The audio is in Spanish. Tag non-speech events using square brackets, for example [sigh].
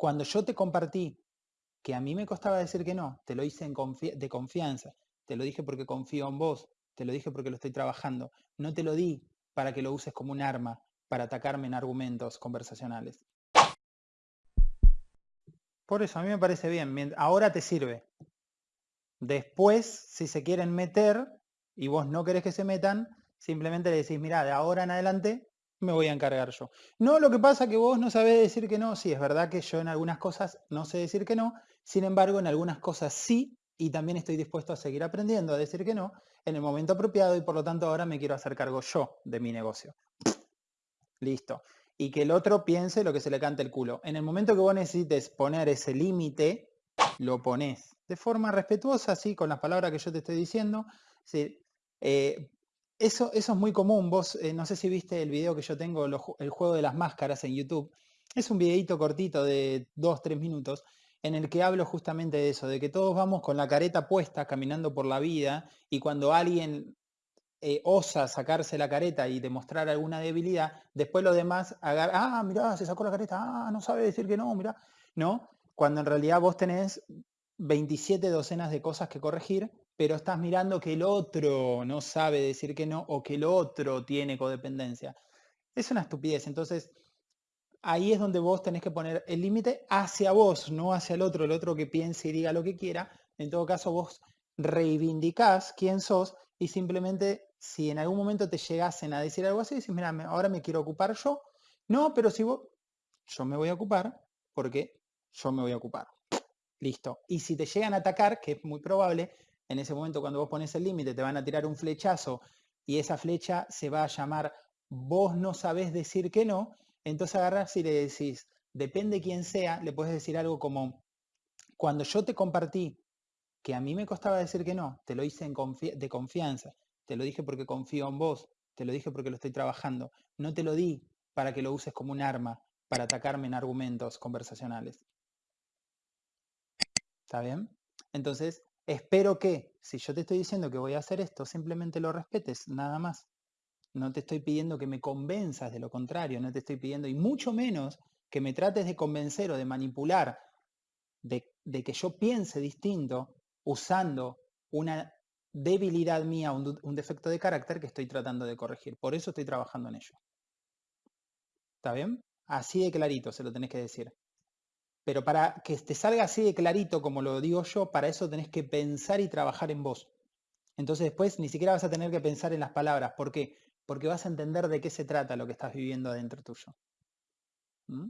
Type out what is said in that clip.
cuando yo te compartí que a mí me costaba decir que no, te lo hice en de confianza, te lo dije porque confío en vos, te lo dije porque lo estoy trabajando, no te lo di para que lo uses como un arma para atacarme en argumentos conversacionales. Por eso a mí me parece bien, ahora te sirve. Después, si se quieren meter y vos no querés que se metan, simplemente le decís, mira, de ahora en adelante me voy a encargar yo. No, lo que pasa que vos no sabés decir que no. Sí, es verdad que yo en algunas cosas no sé decir que no. Sin embargo, en algunas cosas sí. Y también estoy dispuesto a seguir aprendiendo a decir que no en el momento apropiado y por lo tanto ahora me quiero hacer cargo yo de mi negocio. [sniffs] Listo. Y que el otro piense lo que se le cante el culo. En el momento que vos necesites poner ese límite, lo pones de forma respetuosa, así, con las palabras que yo te estoy diciendo. Sí, eh, eso, eso es muy común. Vos, eh, no sé si viste el video que yo tengo, el juego de las máscaras en YouTube. Es un videito cortito de dos, tres minutos en el que hablo justamente de eso, de que todos vamos con la careta puesta caminando por la vida y cuando alguien eh, osa sacarse la careta y demostrar alguna debilidad, después los demás agarran, ah, mirá, se sacó la careta, ah, no sabe decir que no, mirá, ¿no? Cuando en realidad vos tenés 27 docenas de cosas que corregir pero estás mirando que el otro no sabe decir que no o que el otro tiene codependencia. Es una estupidez. Entonces, ahí es donde vos tenés que poner el límite hacia vos, no hacia el otro, el otro que piense y diga lo que quiera. En todo caso, vos reivindicás quién sos y simplemente si en algún momento te llegasen a decir algo así, decís, mira, ahora me quiero ocupar yo. No, pero si vos, yo me voy a ocupar porque yo me voy a ocupar. Listo. Y si te llegan a atacar, que es muy probable, en ese momento cuando vos pones el límite te van a tirar un flechazo y esa flecha se va a llamar vos no sabés decir que no, entonces agarras y le decís, depende quién sea, le puedes decir algo como, cuando yo te compartí que a mí me costaba decir que no, te lo hice en de confianza, te lo dije porque confío en vos, te lo dije porque lo estoy trabajando, no te lo di para que lo uses como un arma para atacarme en argumentos conversacionales. ¿Está bien? Entonces, Espero que, si yo te estoy diciendo que voy a hacer esto, simplemente lo respetes, nada más. No te estoy pidiendo que me convenzas de lo contrario, no te estoy pidiendo, y mucho menos que me trates de convencer o de manipular de, que yo piense distinto usando una debilidad mía, un, un defecto de carácter que estoy tratando de corregir. Por eso estoy trabajando en ello. ¿Está bien? Así de clarito se lo tenés que decir. Pero para que te salga así de clarito como lo digo yo, para eso tenés que pensar y trabajar en vos. Entonces después ni siquiera vas a tener que pensar en las palabras. ¿Por qué? Porque vas a entender de qué se trata lo que estás viviendo adentro tuyo. ¿Mm?